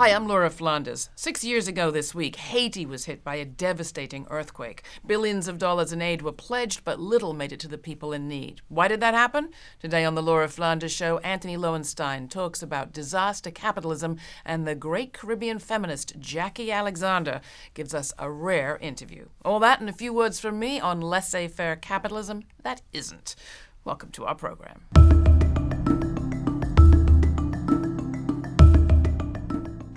Hi, I'm Laura Flanders. Six years ago this week, Haiti was hit by a devastating earthquake. Billions of dollars in aid were pledged, but little made it to the people in need. Why did that happen? Today on The Laura Flanders Show, Antony Loewenstein talks about disaster capitalism, and the great Caribbean feminist Jacqui Alexander gives us a rare interview. All that and a few words from me on laissez faire capitalism that isn't. Welcome to our program.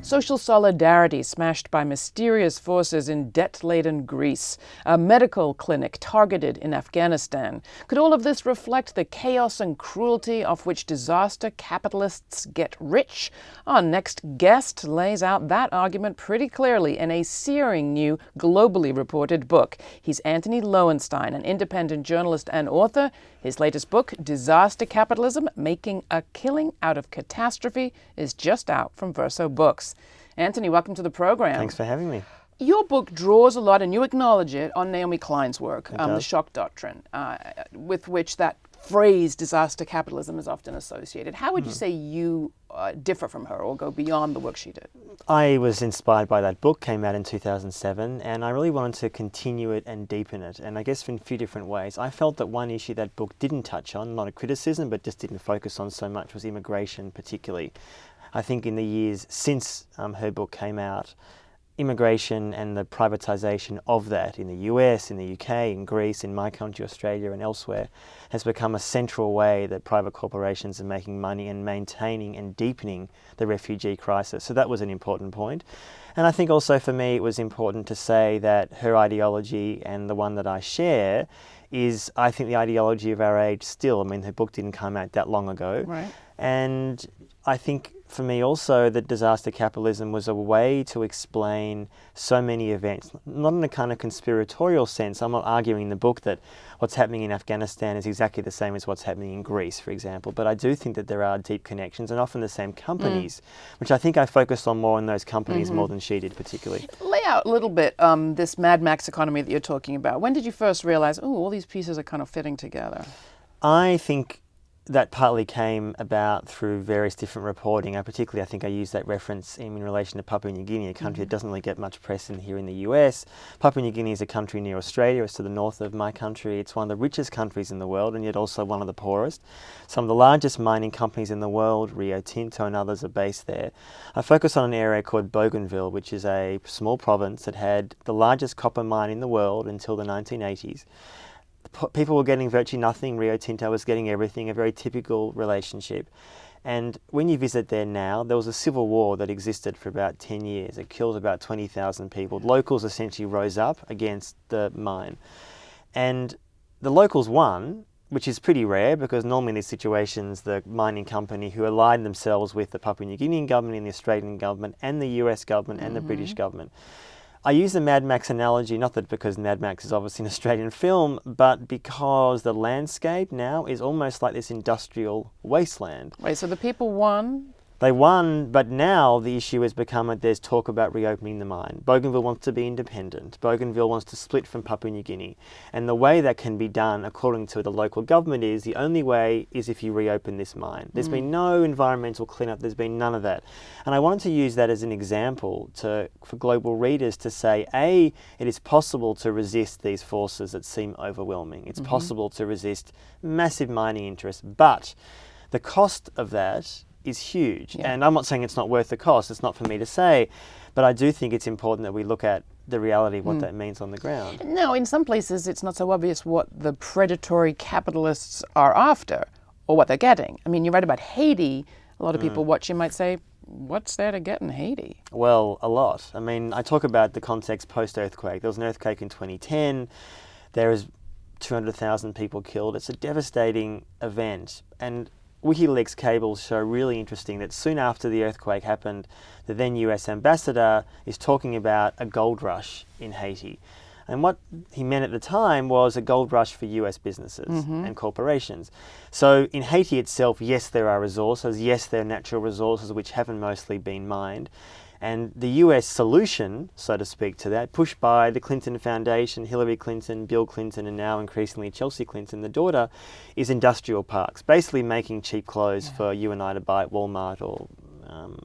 Social solidarity smashed by mysterious forces in debt laden Greece, a medical clinic targeted in Afghanistan. Could all of this reflect the chaos and cruelty of which disaster capitalists get rich? Our next guest lays out that argument pretty clearly in a searing new, globally reported book. He's Antony Loewenstein, an independent journalist and author. His latest book, Disaster Capitalism Making a Killing Out of Catastrophe, is just out from Verso Books. Antony, welcome to the program. Thanks for having me. Your book draws a lot, and you acknowledge it, on Naomi Klein's work, um, The Shock Doctrine, uh, with which that phrase disaster capitalism is often associated. How would you hmm. say you uh, differ from her or go beyond the work she did? I was inspired by that book, came out in 2007, and I really wanted to continue it and deepen it. And I guess in a few different ways. I felt that one issue that book didn't touch on, not a criticism, but just didn't focus on so much, was immigration, particularly. I think in the years since um, her book came out, immigration and the privatisation of that in the US, in the UK, in Greece, in my country, Australia, and elsewhere, has become a central way that private corporations are making money and maintaining and deepening the refugee crisis. So that was an important point. And I think also for me it was important to say that her ideology and the one that I share is, I think, the ideology of our age still. I mean, her book didn't come out that long ago. Right. And I think for me also that disaster capitalism was a way to explain so many events, not in a kind of conspiratorial sense. I'm not arguing in the book that what's happening in Afghanistan is exactly the same as what's happening in Greece, for example, but I do think that there are deep connections and often the same companies, mm. which I think I focused on more on those companies mm -hmm. more than she did particularly. Lay out a little bit um, this Mad Max economy that you're talking about. When did you first realize, oh, all these pieces are kind of fitting together? I think that partly came about through various different reporting. I particularly, I think I used that reference in, in relation to Papua New Guinea, a country mm -hmm. that mm-hmm. doesn't really get much press in here in the US. Papua New Guinea is a country near Australia. It's to the north of my country. It's one of the richest countries in the world and yet also one of the poorest. Some of the largest mining companies in the world, Rio Tinto and others, are based there. I focus on an area called Bougainville, which is a small province that had the largest copper mine in the world until the 1980s people were getting virtually nothing. Rio Tinto was getting everything, a very typical relationship. And when you visit there now, there was a civil war that existed for about 10 years. It killed about 20,000 people. Locals essentially rose up against the mine. And the locals won, which is pretty rare because normally in these situations, the mining company who aligned themselves with the Papua New Guinean government and the Australian government and the US government and mm -hmm. the British mm-hmm. government I use the Mad Max analogy, not that because Mad Max is obviously an Australian film, but because the landscape now is almost like this industrial wasteland. Wait, so the people won, they won, but now the issue has become that there's talk about reopening the mine. Bougainville wants to be independent. Bougainville wants to split from Papua New Guinea. And the way that can be done, according to the local government, is the only way is if you reopen this mine. There's mm. been no environmental cleanup, there's been none of that. And I wanted to use that as an example to, for global readers to say, A, it is possible to resist these forces that seem overwhelming. It's mm -hmm. possible to resist massive mining interests, but the cost of that is huge. Yeah. And I'm not saying it's not worth the cost, it's not for me to say, but I do think it's important that we look at the reality of what mm. that means on the ground. Now, in some places it's not so obvious what the predatory capitalists are after or what they're getting. I mean, you write about Haiti, a lot of mm. people watching might say, what's there to get in Haiti? Well, a lot. I mean, I talk about the context post-earthquake. There was an earthquake in 2010. There is 200,000 people killed. It's a devastating event. And WikiLeaks cables show really interesting that soon after the earthquake happened, the then US ambassador is talking about a gold rush in Haiti. And what he meant at the time was a gold rush for US businesses mm -hmm. and corporations. So in Haiti itself, yes, there are resources. Yes, there are natural resources which haven't mostly been mined. And the US solution, so to speak, to that, pushed by the Clinton Foundation, Hillary Clinton, Bill Clinton, and now increasingly Chelsea Clinton, the daughter, is industrial parks, basically making cheap clothes yeah. for you and I to buy at Walmart or um,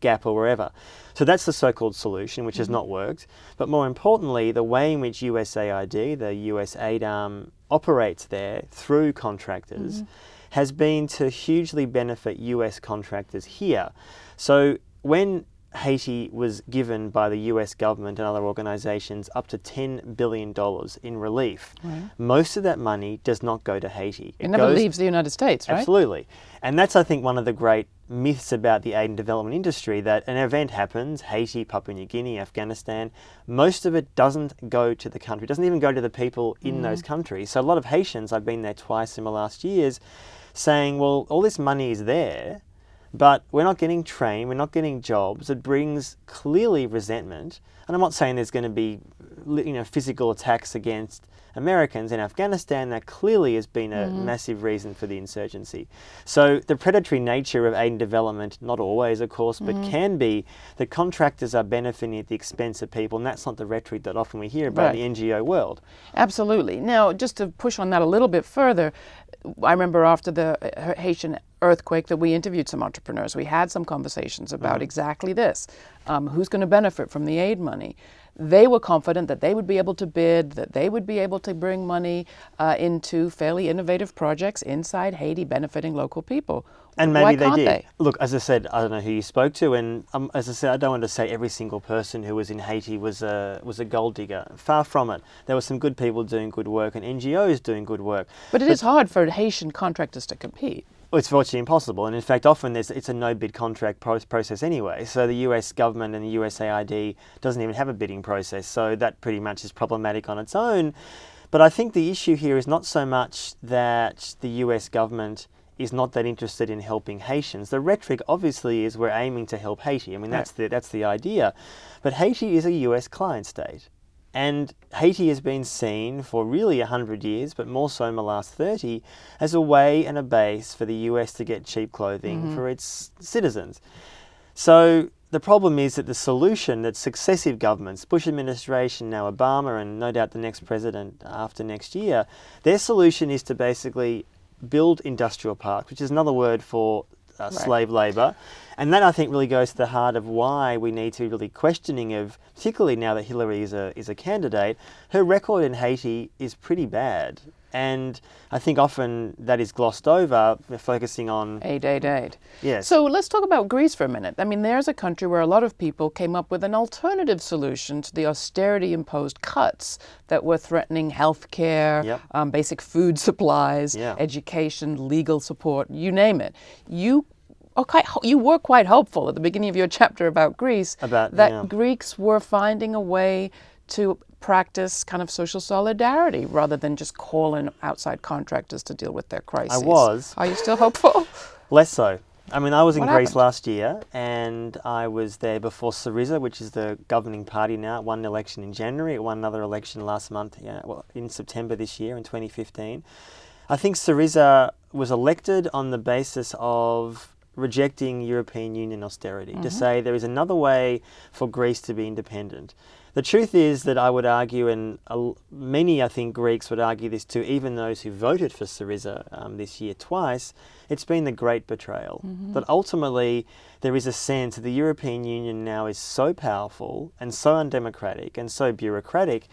Gap or wherever. So that's the so-called solution, which has mm-hmm. not worked. But more importantly, the way in which USAID, the US aid arm, operates there through contractors mm-hmm. has been to hugely benefit US contractors here. So when Haiti was given by the US government and other organizations up to $10 billion in relief. Most of that money does not go to Haiti. It, never goes- leaves the United States, right? Absolutely. And that's, I think, one of the great myths about the aid and development industry that an event happens Haiti, Papua New Guinea, Afghanistan most of it doesn't go to the country, It doesn't even go to the people in mm. those countries. So a lot of Haitians, I've been there twice in the last years, saying, well, all this money is there. But we're not getting trained, we're not getting jobs. It brings clearly resentment. And I'm not saying there's going to be you know, physical attacks against Americans in Afghanistan. That clearly has been a massive reason for the insurgency. So the predatory nature of aid and development, not always, of course, but can be that contractors are benefiting at the expense of people. And that's not the rhetoric that often we hear about Right. the NGO world. Absolutely. Now, just to push on that a little bit further, I remember after the uh, Haitian earthquake that we interviewed some entrepreneurs. We had some conversations about exactly this um, who's going to benefit from the aid money. They were confident that they would be able to bid, that they would be able to bring money uh, into fairly innovative projects inside Haiti benefiting local people. And maybe Why they did. they? Look, as I said, I don't know who you spoke to, and um, as I said, I don't want to say every single person who was in Haiti was a was a gold digger. Far from it. There were some good people doing good work, and NGOs doing good work. But it is hard for Haitian contractors to compete. Well, it's virtually impossible, and in fact, often there's, it's a no bid contract pro- process anyway. So the US government and the USAID doesn't even have a bidding process, so that pretty much is problematic on its own. But I think the issue here is not so much that the US government is not that interested in helping Haitians. The rhetoric obviously is we're aiming to help Haiti. I mean, that's the that's the idea. But Haiti is a US client state. And Haiti has been seen for really 100 years, but more so in the last 30, as a way and a base for the US to get cheap clothing mm-hmm. for its citizens. So the problem is that the solution that successive governments, Bush administration, now Obama, and no doubt the next president after next year, their solution is to basically build industrial parks, which is another word for uh, slave labour. And that I think really goes to the heart of why we need to be really questioning of, particularly now that Hillary is a, is a candidate, her record in Haiti is pretty bad. And I think often that is glossed over, focusing on, Aid, aid, aid. yes. So let's talk about Greece for a minute. I mean, there's a country where a lot of people came up with an alternative solution to the austerity imposed cuts that were threatening health care, Yep. um, basic food supplies, Yeah. education, legal support, you name it. You ho- you were quite hopeful at the beginning of your chapter about Greece About- that yeah. Greeks were finding a way to practice kind of social solidarity rather than just calling outside contractors to deal with their crises. I was. Are you still hopeful? Less so. I mean, I was in What Greece happened? last year, and I was there before Syriza, which is the governing party now. It won an election in January. It won another election last month, yeah, well, in September this year, in 2015. I think Syriza was elected on the basis of rejecting European Union austerity, to mm-hmm. say there is another way for Greece to be independent. The truth is that I would argue, and many I think Greeks would argue this too, even those who voted for Syriza um, this year twice, it's been the great betrayal. That ultimately there is a sense that the European Union now is so powerful and so undemocratic and so bureaucratic,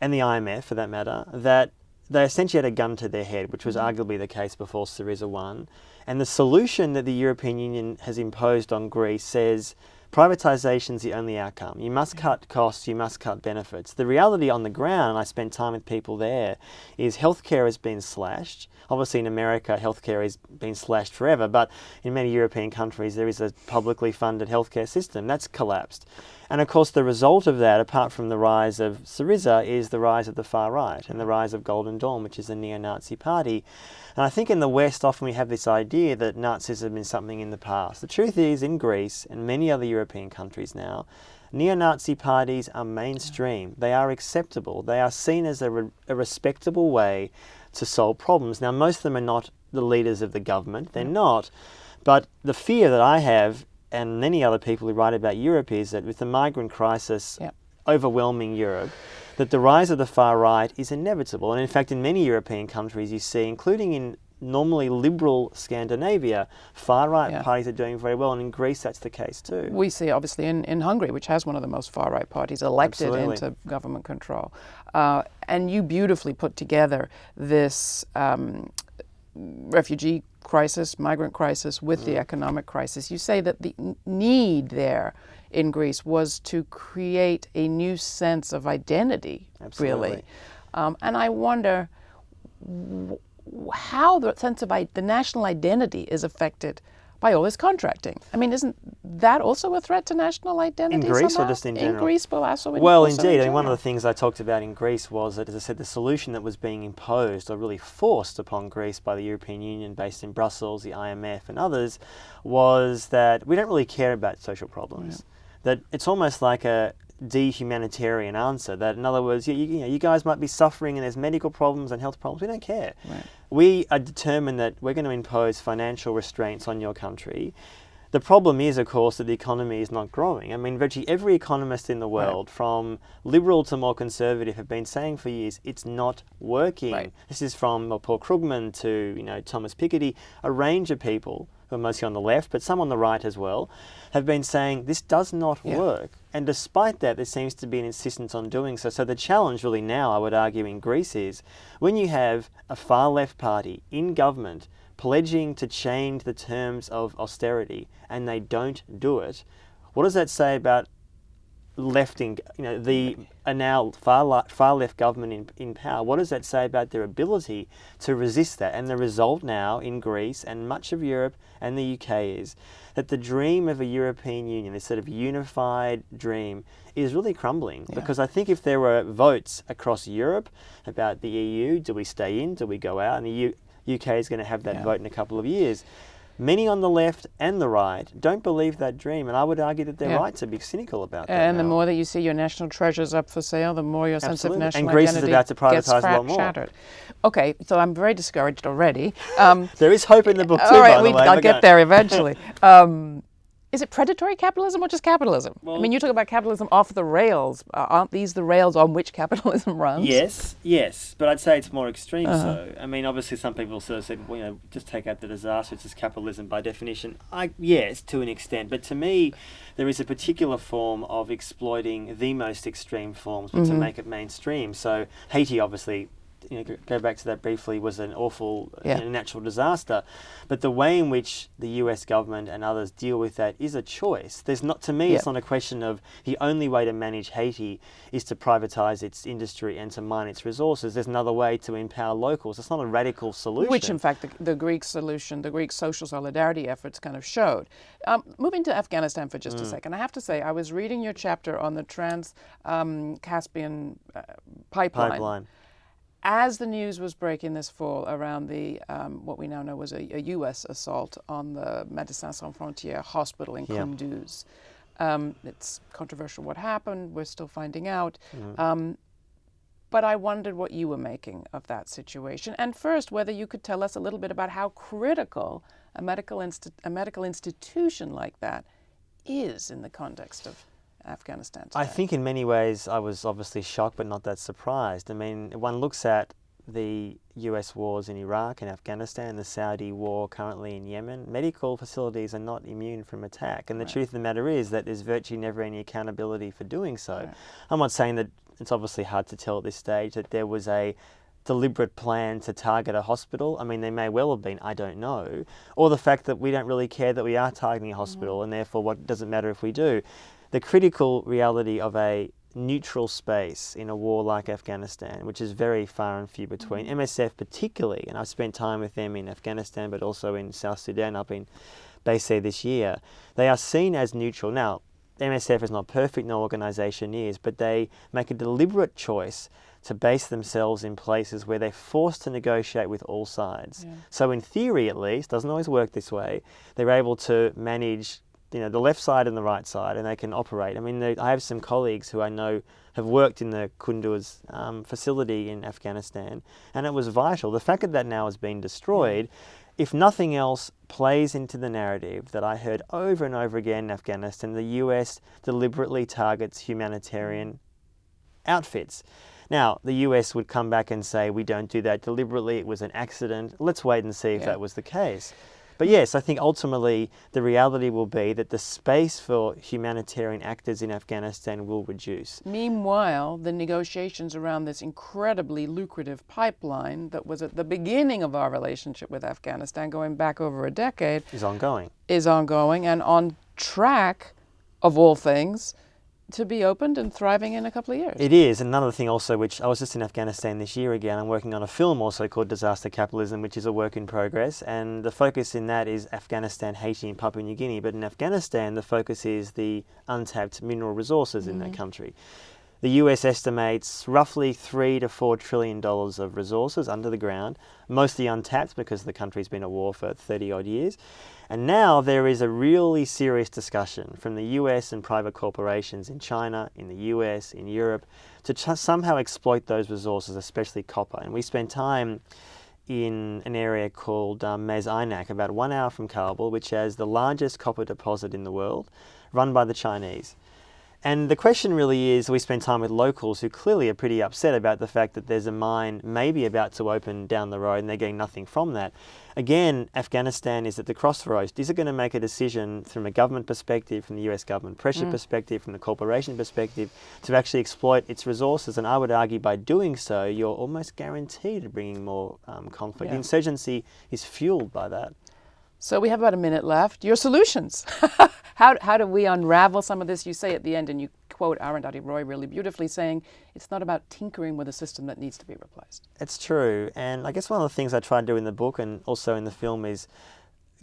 and the IMF for that matter, that they essentially had a gun to their head, which was arguably the case before Syriza won. And the solution that the European Union has imposed on Greece says privatisation is the only outcome. You must cut costs, you must cut benefits. The reality on the ground, and I spent time with people there, is healthcare has been slashed. Obviously, in America, healthcare has been slashed forever, but in many European countries, there is a publicly funded healthcare system that's collapsed. And of course, the result of that, apart from the rise of Syriza, is the rise of the far right and the rise of Golden Dawn, which is a neo Nazi party. And I think in the West, often we have this idea that Nazism is something in the past. The truth is, in Greece and many other European countries now, neo Nazi parties are mainstream. They are acceptable. They are seen as a, re- a respectable way to solve problems. Now, most of them are not the leaders of the government, they're mm. not. But the fear that I have, and many other people who write about Europe, is that with the migrant crisis Yep. overwhelming Europe, that the rise of the far right is inevitable. And in fact, in many European countries, you see, including in normally liberal Scandinavia, far right Yeah. parties are doing very well, and in Greece that's the case too. We see obviously in, in Hungary, which has one of the most far right parties elected Absolutely. into government control. Uh, and you beautifully put together this um, refugee crisis, migrant crisis with Mm. the economic crisis. You say that the need there in Greece was to create a new sense of identity, really. Um, and I wonder how the sense of I- the national identity is affected by all this contracting. I mean, isn't that also a threat to national identity? In Greece or just in general? In? Greece, but also in Well, also in indeed. I mean, one of the things I talked about in Greece was that, as I said, the solution that was being imposed or really forced upon Greece by the European Union, based in Brussels, the IMF, and others, was that we don't really care about social problems. That it's almost like a dehumanitarian answer. That, in other words, you, you, you know, you guys might be suffering and there's medical problems and health problems. We don't care. Right. We are determined that we're going to impose financial restraints on your country. The problem is, of course, that the economy is not growing. I mean, virtually every economist in the world, from liberal to more conservative, have been saying for years it's not working. Right. This is from Paul Krugman to you know Thomas Piketty, a range of people are mostly on the left, but some on the right as well, have been saying this does not Yeah. work. And despite that, there seems to be an insistence on doing so. So the challenge really now, I would argue, in Greece is when you have a far left party in government pledging to change the terms of austerity and they don't do it, what does that say about left in you know the a now far li- far left government in, in power what does that say about their ability to resist that? And the result now in Greece and much of Europe and the UK is that the dream of a European Union this sort of unified dream is really crumbling. Yeah. because I think if there were votes across Europe about the EU do we stay in? Do we go out? And the U- UK is going to have that Yeah. vote in a couple of years Many on the left and the right don't believe that dream, and I would argue that they're Yeah. right to be cynical about that. And the more that you see your national treasures up for sale, the more your sense Absolutely. of And national Greece is identity about to gets privatise a lot more. shattered. Okay, so I'm very discouraged already. Um, There is hope in the book too, all right, by we, the way. I'll get go- there eventually. Um, is it predatory capitalism or just capitalism? I mean, you talk about capitalism off the rails. Uh, aren't these the rails on which capitalism runs? Yes, yes, but I'd say it's more extreme. Uh-huh. So, I mean, obviously, some people sort of said, well, you know, just take out the disaster. It's just capitalism by definition. I yes, to an extent, but to me, there is a particular form of exploiting the most extreme forms, but to Mhm. make it mainstream. So, Haiti, obviously. You know, go- back to that briefly. Was an awful Yeah. you know, natural disaster, but the way in which the U.S. government and others deal with that is a choice. There's not, to me, it's not a question of the only way to manage Haiti is to privatize its industry and to mine its resources. There's another way to empower locals. It's not a radical solution. Which, in fact, the, the Greek solution, the Greek social solidarity efforts kind of showed. Um, moving to Afghanistan for Mm. just a second, I have to say, I was reading your chapter on the Trans um, Caspian uh, pipeline. pipeline. As the news was breaking this fall around the um, what we now know was a, a U.S. assault on the Médecins Sans Frontières hospital in Yeah. Kunduz, um, it's controversial what happened. We're still finding out. Mm. Um, but I wondered what you were making of that situation, and first whether you could tell us a little bit about how critical a medical a medical institution like that is in the context of Afghanistan. Today. I think in many ways I was obviously shocked but not that surprised. I mean, one looks at the US wars in Iraq and Afghanistan, the Saudi war currently in Yemen, medical facilities are not immune from attack. And the Right. truth of the matter is that there's virtually never any accountability for doing so. Right. I'm not saying that it's obviously hard to tell at this stage that there was a deliberate plan to target a hospital. I mean, they may well have been, I don't know. Or the fact that we don't really care that we are targeting a hospital mm. and therefore what does it matter if we do. The critical reality of a neutral space in a war like Afghanistan, which is very far and few between. Mm-hmm. MSF particularly, and I've spent time with them in Afghanistan but also in South Sudan. I've been based there this year. They are seen as neutral. Now, MSF is not perfect, no organisation is, but they make a deliberate choice to base themselves in places where they're forced to negotiate with all sides. Yeah. So in theory at least, doesn't always work this way, they're able to manage you know the left side and the right side and they can operate. I mean they, I have some colleagues who I know have worked in the Kunduz um, facility in Afghanistan and it was vital. The fact that that now has been destroyed if nothing else, plays into the narrative that I heard over and over again in Afghanistan. The US deliberately targets humanitarian outfits. Now, the US would come back and say, we don't do that deliberately, it was an accident. Let's wait and see if Yeah. that was the case. But yes, I think ultimately the reality will be that the space for humanitarian actors in Afghanistan will reduce. Meanwhile, the negotiations around this incredibly lucrative pipeline that was at the beginning of our relationship with Afghanistan, going back over a decade, Is ongoing. is ongoing and on track, of all things, to be opened and thriving in a couple of years. It is. Another thing also, which I was just in Afghanistan this year again, I'm working on a film also called Disaster Capitalism, which is a work in progress. And the focus in that is Afghanistan, Haiti, and Papua New Guinea. But in Afghanistan, the focus is the untapped mineral resources in that mm-hmm. country. The US estimates roughly three to four trillion dollars of resources under the ground, mostly untapped because the country's been at war for 30 odd years. And now there is a really serious discussion from the US and private corporations in China, in the US, in Europe, to somehow exploit those resources, especially copper. And we spent time in an area called um, about one hour from Kabul, which has the largest copper deposit in the world, run by the Chinese. And the question really is we spend time with locals who clearly are pretty upset about the fact that there's a mine maybe about to open down the road and they're getting nothing from that. Again, Afghanistan is at the crossroads. Is it going to make a decision from a government perspective, from the US government pressure perspective, from the corporation perspective, to actually exploit its resources? And I would argue by doing so, you're almost guaranteed bringing more um, conflict. Yeah. Insurgency is fueled by that. So we have about a minute left. Your solutions. how, how do we unravel some of this? You say at the end, and you quote Arundhati Roy really beautifully, saying it's not about tinkering with a system that needs to be replaced. It's true. And I guess one of the things I try to do in the book and also in the film is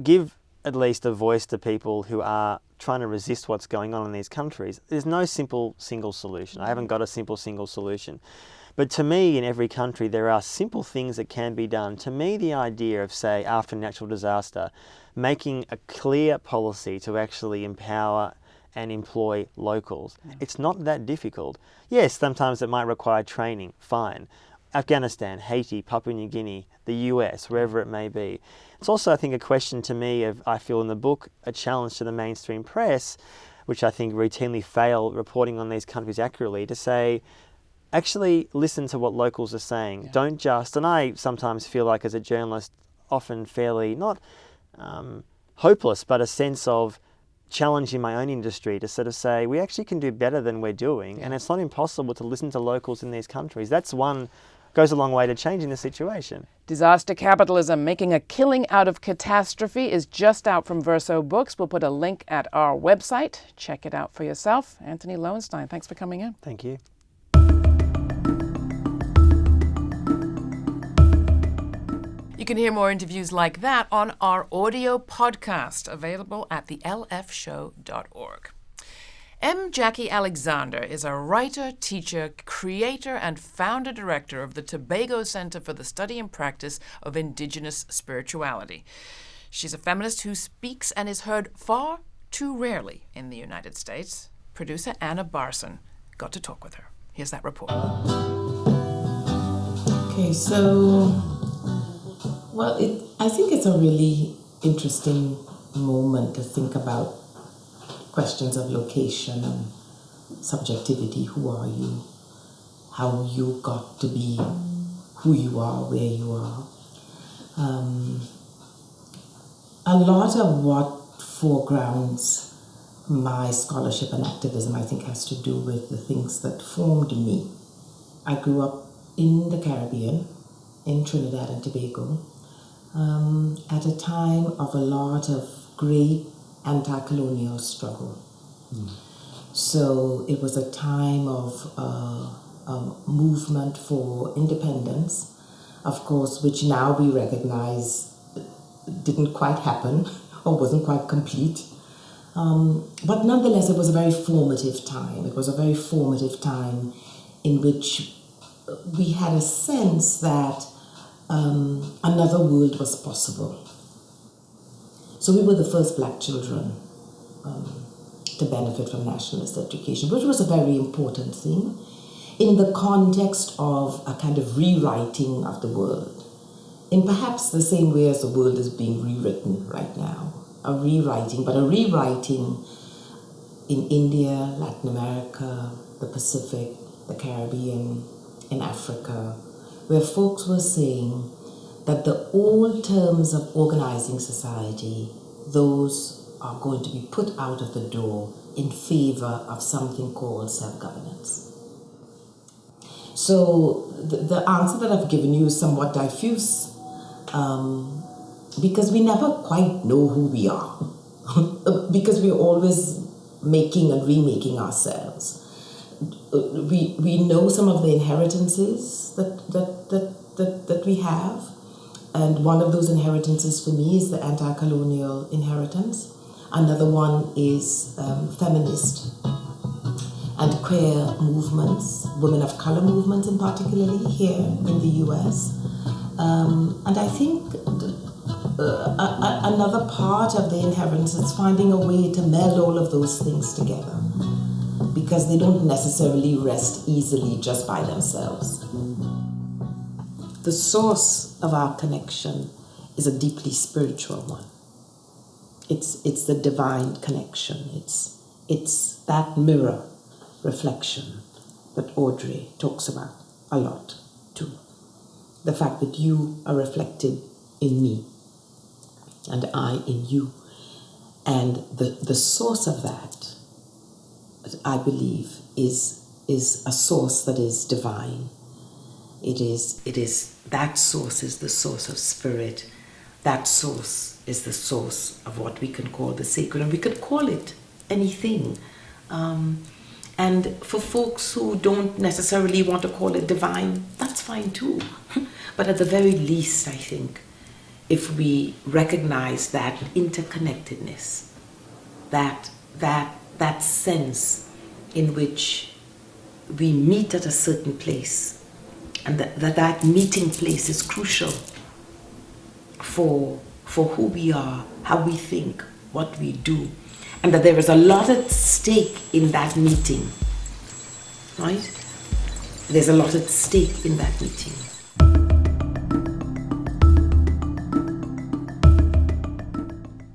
give at least a voice to people who are trying to resist what's going on in these countries. There's no simple single solution. I haven't mm-hmm. got a simple single solution. But to me, in every country, there are simple things that can be done. To me, the idea of, say, after natural disaster, making a clear policy to actually empower and employ locals, it's not that difficult. Yes, sometimes it might require training, fine. Afghanistan, Haiti, Papua New Guinea, the US, wherever it may be. It's also, I think, a question to me of, I feel in the book, a challenge to the mainstream press, which I think routinely fail reporting on these countries accurately, to say, actually listen to what locals are saying. Don't just, and I sometimes feel like as a journalist, often fairly not um, hopeless, but a sense of challenge in my own industry to sort of say we actually can do better than we're doing, and it's not impossible to listen to locals in these countries. That's one goes a long way to changing the situation. Disaster Capitalism Making a Killing Out of Catastrophe is just out from Verso Books. We'll put a link at our website. Check it out for yourself. Antony Loewenstein, thanks for coming in. Thank you. You can hear more interviews like that on our audio podcast, available at thelfshow.org. M. Jacqui Alexander is a writer, teacher, creator, and founder director of the Tobago Center for the Study and Practice of Indigenous Spirituality. She's a feminist who speaks and is heard far too rarely in the United States. Producer Anna Barson got to talk with her. Here's that report. Okay, so, well, it, I think it's a really interesting moment to think about questions of location and subjectivity. Who are you? How you got to be who you are, where you are. Um, a lot of what foregrounds my scholarship and activism, I think, has to do with the things that formed me. I grew up in the Caribbean, in Trinidad and Tobago, um, at a time of a lot of great anti colonial struggle. So it was a time of uh, a movement for independence, of course, which now we recognize didn't quite happen or wasn't quite complete. Um, but nonetheless, it was a very formative time. It was a very formative time in which we had a sense that um, another world was possible. So we were the first black children um, to benefit from nationalist education, which was a very important thing in the context of a kind of rewriting of the world, in perhaps the same way as the world is being rewritten right now. A rewriting, but a rewriting in India, Latin America, the Pacific, the Caribbean, in Africa where folks were saying that the old terms of organizing society, those are going to be put out of the door in favor of something called self governance. So, the, the, answer that I've given you is somewhat diffuse um, because we never quite know who we are, because we're always making and remaking ourselves. We, we know some of the inheritances that, that, that, that, that we have, and one of those inheritances for me is the anti colonial inheritance. Another one is um, feminist and queer movements, women of color movements, in particularly here in the US. Um, and I think uh, another part of the inheritance is finding a way to meld all of those things together because they don't necessarily rest easily just by themselves. The source of our connection is a deeply spiritual one. It's, it's the divine connection. It's, it's that mirror reflection that Audre talks about a lot too. The fact that you are reflected in me and I in you. And the, the source of that, I believe, is, is a source that is divine. It is, it is, that source is the source of spirit. That source is the source of what we can call the sacred, and we could call it anything. Um, and for folks who don't necessarily want to call it divine, that's fine too. but at the very least, I think, if we recognize that interconnectedness, that, that, that sense in which we meet at a certain place, and that that, that meeting place is crucial for, for who we are, how we think, what we do, and that there is a lot at stake in that meeting, right? There's a lot at stake in that meeting.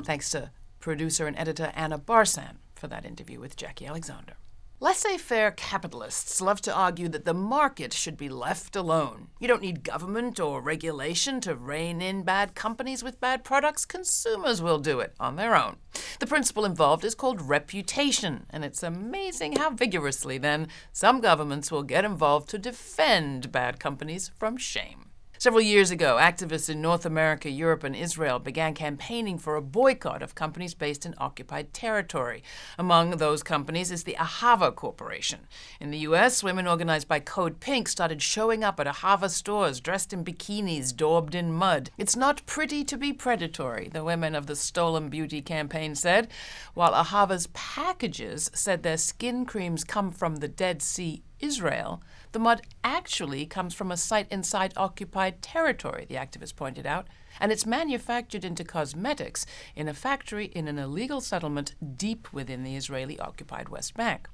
Thanks to producer and editor Anna Barsan for that interview with Jacqui Alexander. Laissez faire capitalists love to argue that the market should be left alone. You don't need government or regulation to rein in bad companies with bad products. Consumers will do it on their own. The principle involved is called reputation, and it's amazing how vigorously, then, some governments will get involved to defend bad companies from shame. Several years ago, activists in North America, Europe, and Israel began campaigning for a boycott of companies based in occupied territory. Among those companies is the Ahava Corporation. In the U.S., women organized by Code Pink started showing up at Ahava stores dressed in bikinis daubed in mud. It's not pretty to be predatory, the women of the Stolen Beauty campaign said, while Ahava's packages said their skin creams come from the Dead Sea Israel, the mud actually comes from a site inside occupied territory, the activist pointed out, and it's manufactured into cosmetics in a factory in an illegal settlement deep within the Israeli occupied West Bank.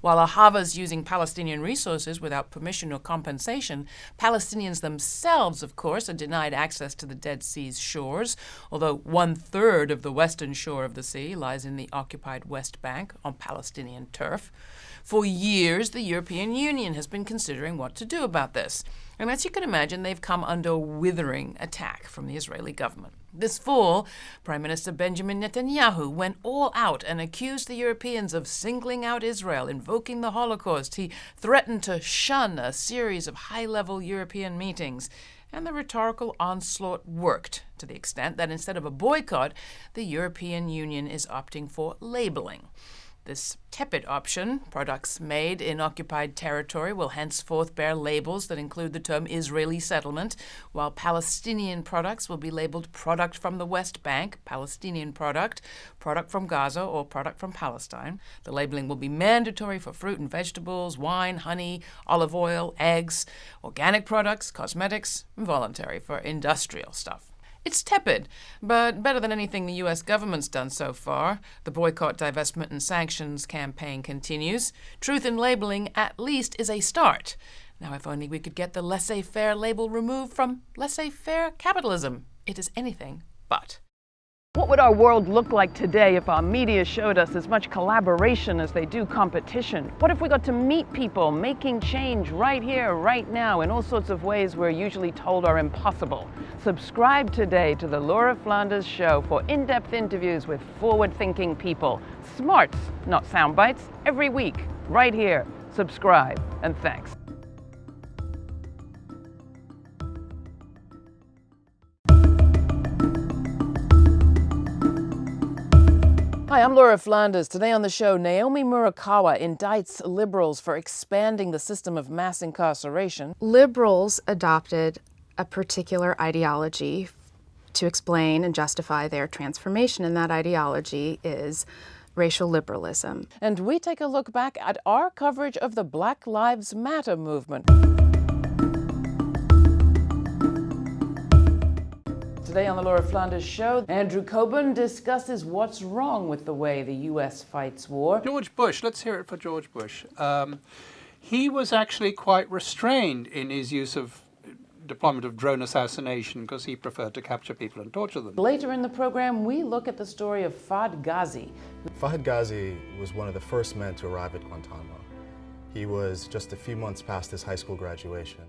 While Ahava's using Palestinian resources without permission or compensation, Palestinians themselves, of course, are denied access to the Dead Sea's shores, although one third of the western shore of the sea lies in the occupied West Bank on Palestinian turf. For years, the European Union has been considering what to do about this. And as you can imagine, they've come under withering attack from the Israeli government. This fall, Prime Minister Benjamin Netanyahu went all out and accused the Europeans of singling out Israel, invoking the Holocaust. He threatened to shun a series of high level European meetings. And the rhetorical onslaught worked to the extent that instead of a boycott, the European Union is opting for labeling. This tepid option, products made in occupied territory, will henceforth bear labels that include the term Israeli settlement, while Palestinian products will be labeled product from the West Bank, Palestinian product, product from Gaza, or product from Palestine. The labeling will be mandatory for fruit and vegetables, wine, honey, olive oil, eggs, organic products, cosmetics, and voluntary for industrial stuff. It's tepid, but better than anything the US government's done so far. The boycott, divestment, and sanctions campaign continues. Truth in labeling, at least, is a start. Now, if only we could get the laissez faire label removed from laissez faire capitalism. It is anything but. What would our world look like today if our media showed us as much collaboration as they do competition? What if we got to meet people making change right here, right now, in all sorts of ways we're usually told are impossible? Subscribe today to The Laura Flanders Show for in depth interviews with forward thinking people. Smarts, not sound bites, every week, right here. Subscribe, and thanks. Hi, I'm Laura Flanders. Today on the show, Naomi Murakawa indicts liberals for expanding the system of mass incarceration. Liberals adopted a particular ideology to explain and justify their transformation, and that ideology is racial liberalism. And we take a look back at our coverage of the Black Lives Matter movement. Today on the Laura Flanders Show, Andrew Cockburn discusses what's wrong with the way the U.S. fights war. George Bush, let's hear it for George Bush. Um, he was actually quite restrained in his use of deployment of drone assassination because he preferred to capture people and torture them. Later in the program, we look at the story of Fahd Ghazi. Fahd Ghazi was one of the first men to arrive at Guantanamo. He was just a few months past his high school graduation.